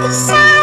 the sun.